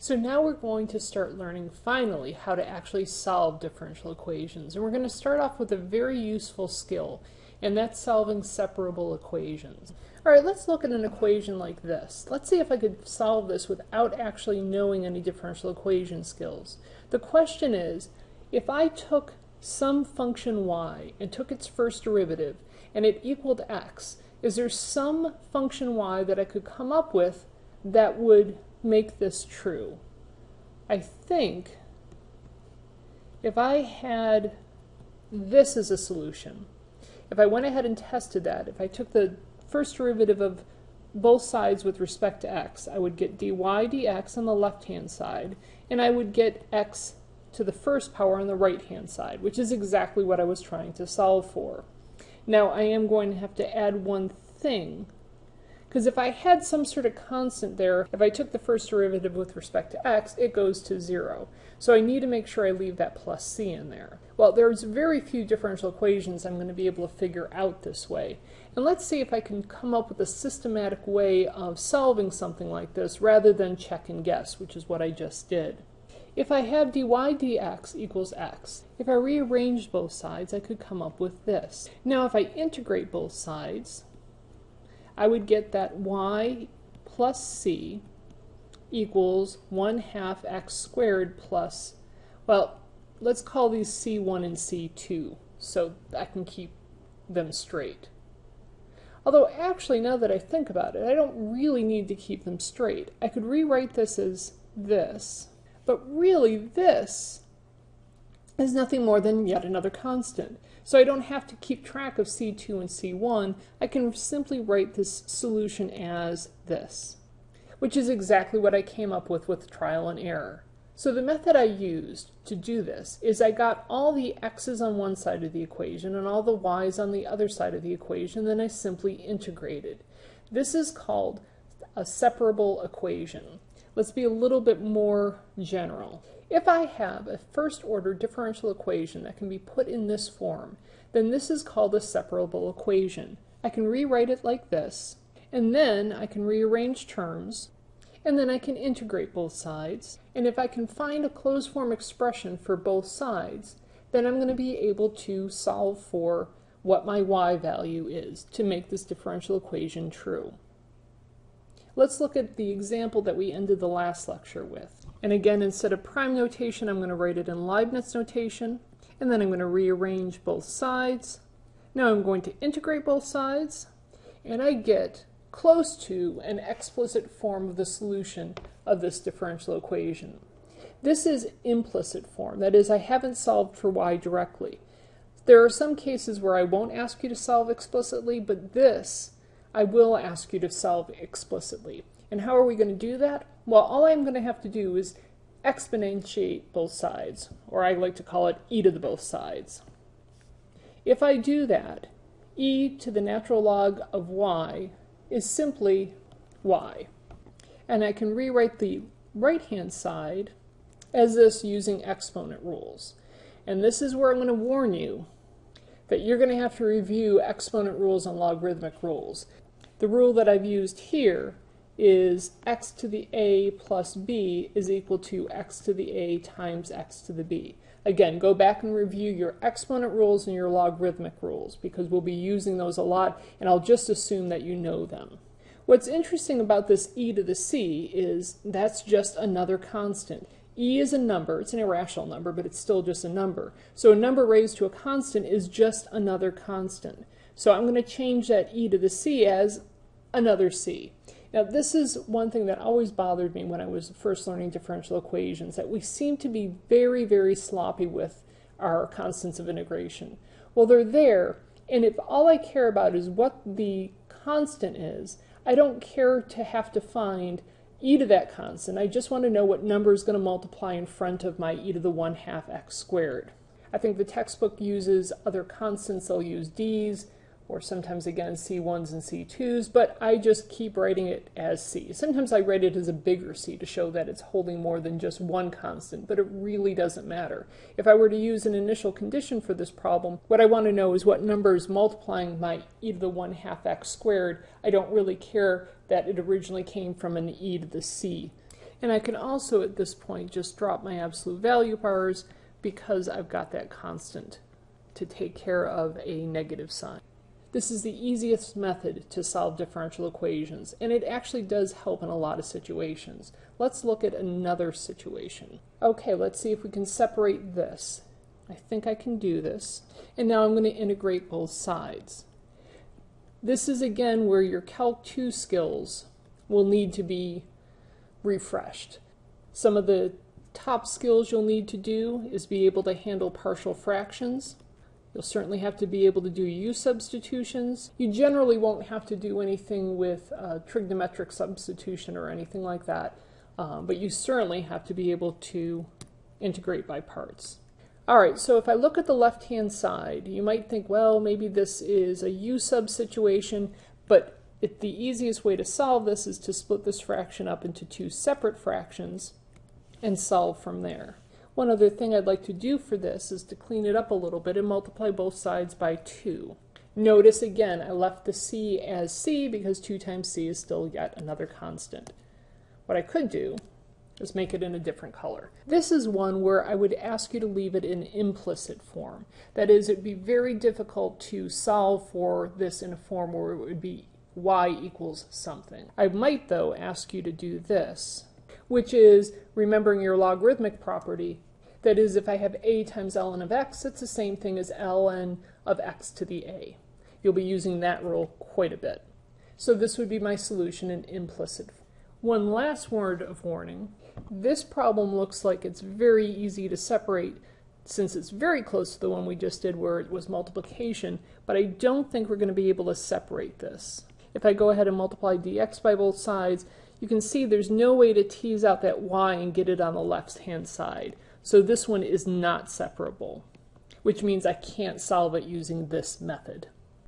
So now we're going to start learning finally how to actually solve differential equations. And we're going to start off with a very useful skill, and that's solving separable equations. All right, let's look at an equation like this. Let's see if I could solve this without actually knowing any differential equation skills. The question is, if I took some function y and took its first derivative and it equaled x, is there some function y that I could come up with that would make this true? I think if I had this as a solution, if I went ahead and tested that, if I took the first derivative of both sides with respect to x, I would get dy dx on the left-hand side, and I would get x to the first power on the right-hand side, which is exactly what I was trying to solve for. Now, I am going to have to add one thing because if I had some sort of constant there, if I took the first derivative with respect to x, it goes to 0. So I need to make sure I leave that plus c in there. Well, there's very few differential equations I'm going to be able to figure out this way. And let's see if I can come up with a systematic way of solving something like this rather than check and guess, which is what I just did. If I have dy dx equals x, if I rearranged both sides, I could come up with this. Now, if I integrate both sides, I would get that y plus c equals 1 half x squared plus, well, let's call these c1 and c2 so I can keep them straight. Although actually, now that I think about it, I don't really need to keep them straight. I could rewrite this as this, but really this is nothing more than yet another constant. So I don't have to keep track of C2 and C1. I can simply write this solution as this, which is exactly what I came up with with trial and error. So the method I used to do this is I got all the x's on one side of the equation and all the y's on the other side of the equation, then I simply integrated. This is called a separable equation. Let's be a little bit more general. If I have a first order differential equation that can be put in this form, then this is called a separable equation. I can rewrite it like this, and then I can rearrange terms, and then I can integrate both sides. And if I can find a closed form expression for both sides, then I'm going to be able to solve for what my y value is to make this differential equation true. Let's look at the example that we ended the last lecture with. And again, instead of prime notation, I'm going to write it in Leibniz notation. And then I'm going to rearrange both sides. Now I'm going to integrate both sides. And I get close to an explicit form of the solution of this differential equation. This is implicit form. That is, I haven't solved for y directly. There are some cases where I won't ask you to solve explicitly, but this I will ask you to solve explicitly. And how are we going to do that? Well, all I'm going to have to do is exponentiate both sides, or I like to call it e to the both sides. If I do that, e to the natural log of y is simply y. And I can rewrite the right-hand side as this using exponent rules. And this is where I'm going to warn you that you're going to have to review exponent rules and logarithmic rules. The rule that I've used here is x to the a plus b is equal to x to the a times x to the b. Again, go back and review your exponent rules and your logarithmic rules because we'll be using those a lot and I'll just assume that you know them. What's interesting about this e to the c is that's just another constant. e is a number, it's an irrational number, but it's still just a number. So a number raised to a constant is just another constant. So I'm going to change that e to the c as another c. Now this is one thing that always bothered me when I was first learning differential equations, that we seem to be very, very sloppy with our constants of integration. Well, they're there, and if all I care about is what the constant is, I don't care to have to find e to that constant. I just want to know what number is going to multiply in front of my e to the 1 half x squared. I think the textbook uses other constants. They'll use d's, or sometimes again C1s and C2s, but I just keep writing it as C. Sometimes I write it as a bigger C to show that it's holding more than just one constant, but it really doesn't matter. If I were to use an initial condition for this problem, what I want to know is what number is multiplying my e to the 1 half x squared. I don't really care that it originally came from an e to the c. And I can also at this point just drop my absolute value bars because I've got that constant to take care of a negative sign. This is the easiest method to solve differential equations, and it actually does help in a lot of situations. Let's look at another situation. Okay, let's see if we can separate this. I think I can do this. And now I'm going to integrate both sides. This is again where your Calc 2 skills will need to be refreshed. Some of the top skills you'll need to do is be able to handle partial fractions. You'll certainly have to be able to do u substitutions. You generally won't have to do anything with uh, trigonometric substitution or anything like that, um, but you certainly have to be able to integrate by parts. All right, so if I look at the left-hand side, you might think, well, maybe this is a u sub situation, but it, the easiest way to solve this is to split this fraction up into two separate fractions and solve from there. One other thing I'd like to do for this is to clean it up a little bit and multiply both sides by 2. Notice again, I left the c as c because 2 times c is still yet another constant. What I could do is make it in a different color. This is one where I would ask you to leave it in implicit form. That is, it would be very difficult to solve for this in a form where it would be y equals something. I might, though, ask you to do this, which is remembering your logarithmic property. That is, if I have a times ln of x, it's the same thing as ln of x to the a. You'll be using that rule quite a bit. So this would be my solution in implicit. One last word of warning. This problem looks like it's very easy to separate since it's very close to the one we just did where it was multiplication, but I don't think we're going to be able to separate this. If I go ahead and multiply dx by both sides, you can see there's no way to tease out that y and get it on the left-hand side. So this one is not separable, which means I can't solve it using this method.